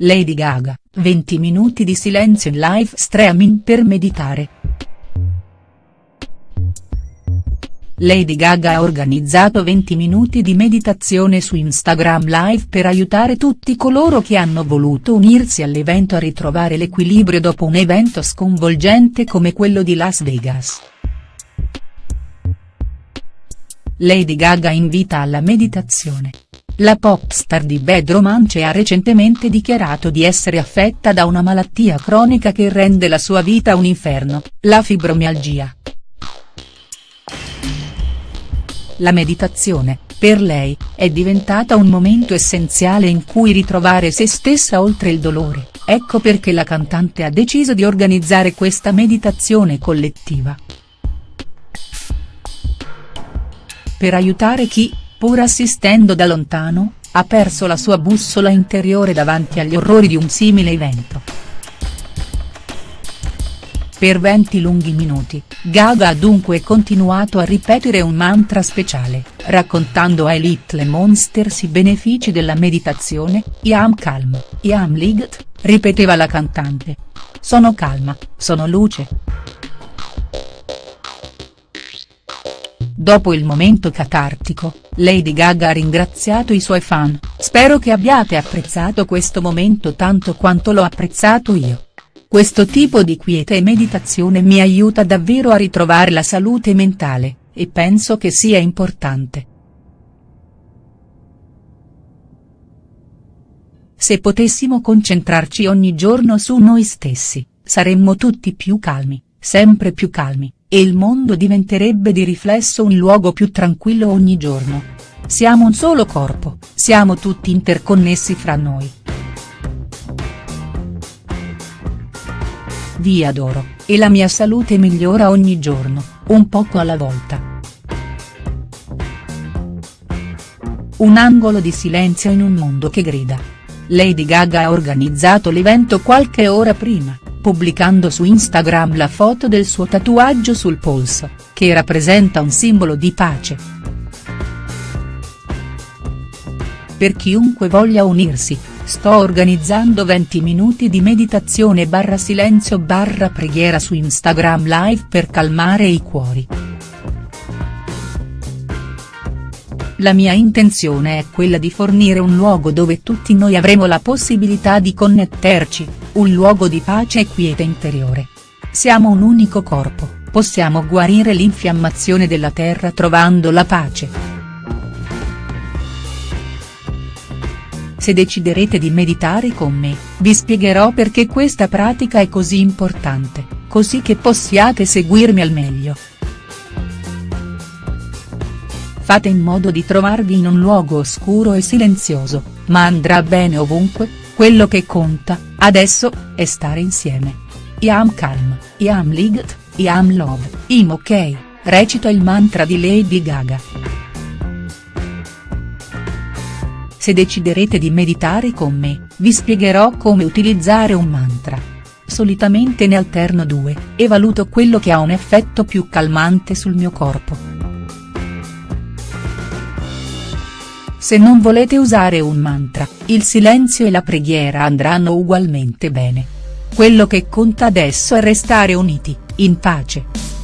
Lady Gaga, 20 minuti di silenzio in live streaming per meditare. Lady Gaga ha organizzato 20 minuti di meditazione su Instagram Live per aiutare tutti coloro che hanno voluto unirsi all'evento a ritrovare l'equilibrio dopo un evento sconvolgente come quello di Las Vegas. Lady Gaga invita alla meditazione. La popstar di Bad Romance ha recentemente dichiarato di essere affetta da una malattia cronica che rende la sua vita un inferno, la fibromialgia. La meditazione, per lei, è diventata un momento essenziale in cui ritrovare se stessa oltre il dolore, ecco perché la cantante ha deciso di organizzare questa meditazione collettiva. Per aiutare chi, pur assistendo da lontano, ha perso la sua bussola interiore davanti agli orrori di un simile evento. Per 20 lunghi minuti, Gaga ha dunque continuato a ripetere un mantra speciale, raccontando ai Little Monsters i benefici della meditazione, I am calm, I am light, ripeteva la cantante. Sono calma, sono luce. Dopo il momento catartico, Lady Gaga ha ringraziato i suoi fan, spero che abbiate apprezzato questo momento tanto quanto l'ho apprezzato io. Questo tipo di quiete e meditazione mi aiuta davvero a ritrovare la salute mentale, e penso che sia importante. Se potessimo concentrarci ogni giorno su noi stessi, saremmo tutti più calmi, sempre più calmi e il mondo diventerebbe di riflesso un luogo più tranquillo ogni giorno. Siamo un solo corpo, siamo tutti interconnessi fra noi. Vi adoro, e la mia salute migliora ogni giorno, un poco alla volta. Un angolo di silenzio in un mondo che grida. Lady Gaga ha organizzato l'evento qualche ora prima pubblicando su Instagram la foto del suo tatuaggio sul polso, che rappresenta un simbolo di pace. Per chiunque voglia unirsi, sto organizzando 20 minuti di meditazione barra silenzio barra preghiera su Instagram live per calmare i cuori. La mia intenzione è quella di fornire un luogo dove tutti noi avremo la possibilità di connetterci, un luogo di pace e quiete interiore. Siamo un unico corpo, possiamo guarire l'infiammazione della terra trovando la pace. Se deciderete di meditare con me, vi spiegherò perché questa pratica è così importante, così che possiate seguirmi al meglio. Fate in modo di trovarvi in un luogo oscuro e silenzioso, ma andrà bene ovunque, quello che conta, adesso, è stare insieme. I am calm, I am light, I am love, I'm ok, recito il mantra di Lady Gaga. Se deciderete di meditare con me, vi spiegherò come utilizzare un mantra. Solitamente ne alterno due, e valuto quello che ha un effetto più calmante sul mio corpo. Se non volete usare un mantra, il silenzio e la preghiera andranno ugualmente bene. Quello che conta adesso è restare uniti, in pace.